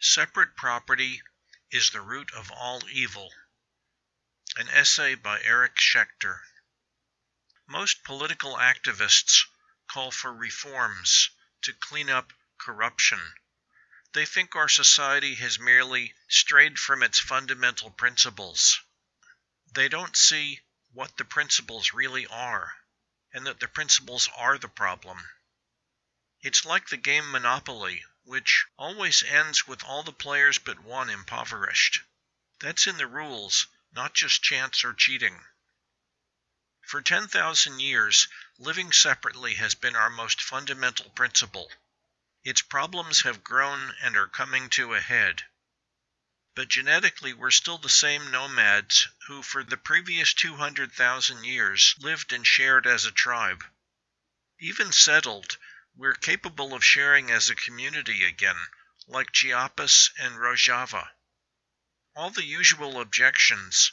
Separate Property is the Root of All Evil. An essay by Eric Schechter. Most political activists call for reforms to clean up corruption. They think our society has merely strayed from its fundamental principles. They don't see what the principles really are, and that the principles are the problem. It's like the game Monopoly, which always ends with all the players but one impoverished. That's in the rules, not just chance or cheating. For 10,000 years, living separately has been our most fundamental principle. Its problems have grown and are coming to a head. But genetically, we're still the same nomads who, for the previous 200,000 years, lived and shared as a tribe. Even settled, we're capable of sharing as a community again, like Chiapas and Rojava. All the usual objections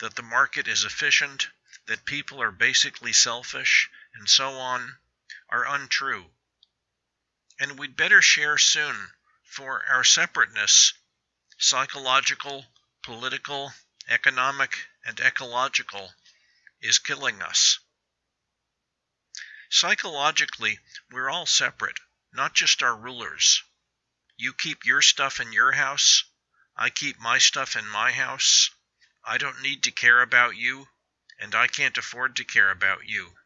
that the market is efficient, that people are basically selfish, and so on, are untrue. And we'd better share soon, for our separateness, psychological, political, economic, and ecological, is killing us. Psychologically, we're all separate, not just our rulers. You keep your stuff in your house, I keep my stuff in my house. I don't need to care about you, and I can't afford to care about you.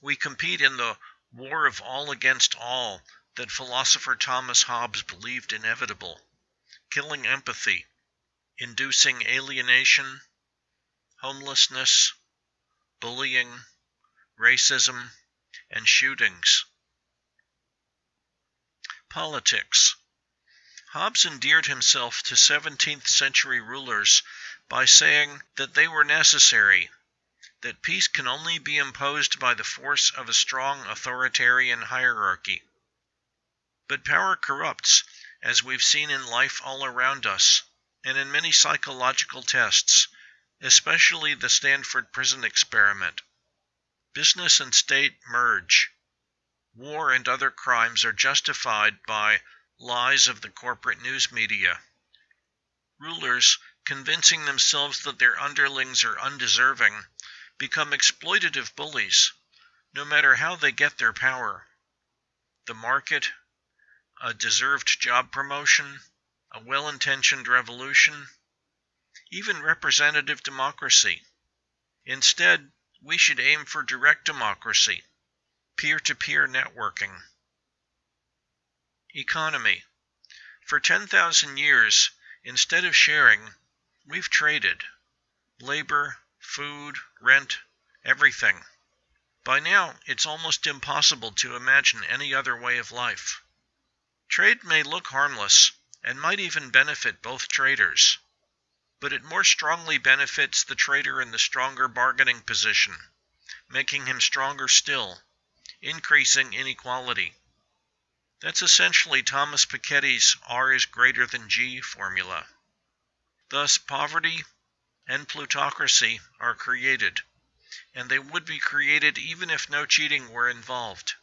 We compete in the war of all against all that philosopher Thomas Hobbes believed inevitable, killing empathy, inducing alienation, homelessness, bullying, racism, and shootings. Politics. Hobbes endeared himself to 17th century rulers by saying that they were necessary, that peace can only be imposed by the force of a strong authoritarian hierarchy. But power corrupts, as we've seen in life all around us, and in many psychological tests, especially the Stanford prison experiment. Business and state merge. War and other crimes are justified by lies of the corporate news media. Rulers, convincing themselves that their underlings are undeserving, become exploitative bullies, no matter how they get their power. The market, a deserved job promotion, a well intentioned revolution, even representative democracy. Instead, we should aim for direct democracy, peer to peer networking. Economy. For 10,000 years, instead of sharing, we've traded labor, food, rent, everything. By now, it's almost impossible to imagine any other way of life. Trade may look harmless, and might even benefit both traders but it more strongly benefits the trader in the stronger bargaining position, making him stronger still, increasing inequality. That's essentially Thomas Piketty's R is greater than G formula. Thus, poverty and plutocracy are created, and they would be created even if no cheating were involved.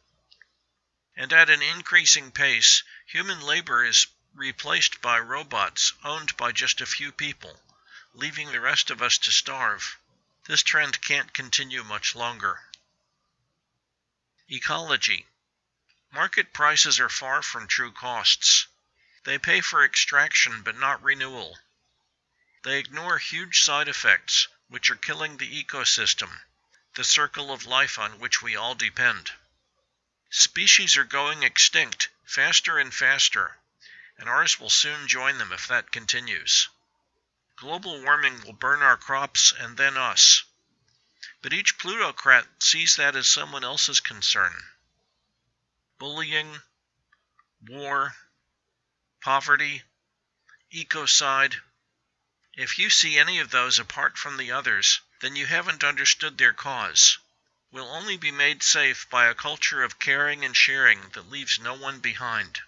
And at an increasing pace, human labor is replaced by robots owned by just a few people leaving the rest of us to starve. This trend can't continue much longer. Ecology. Market prices are far from true costs. They pay for extraction but not renewal. They ignore huge side effects which are killing the ecosystem, the circle of life on which we all depend. Species are going extinct faster and faster, and ours will soon join them if that continues. Global warming will burn our crops and then us. But each plutocrat sees that as someone else's concern. Bullying, war, poverty, ecocide. If you see any of those apart from the others, then you haven't understood their cause. We'll only be made safe by a culture of caring and sharing that leaves no one behind.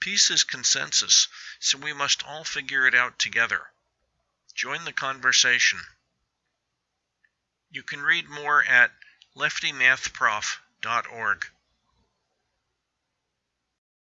Peace is consensus, so we must all figure it out together. Join the conversation. You can read more at leftymathprof.org.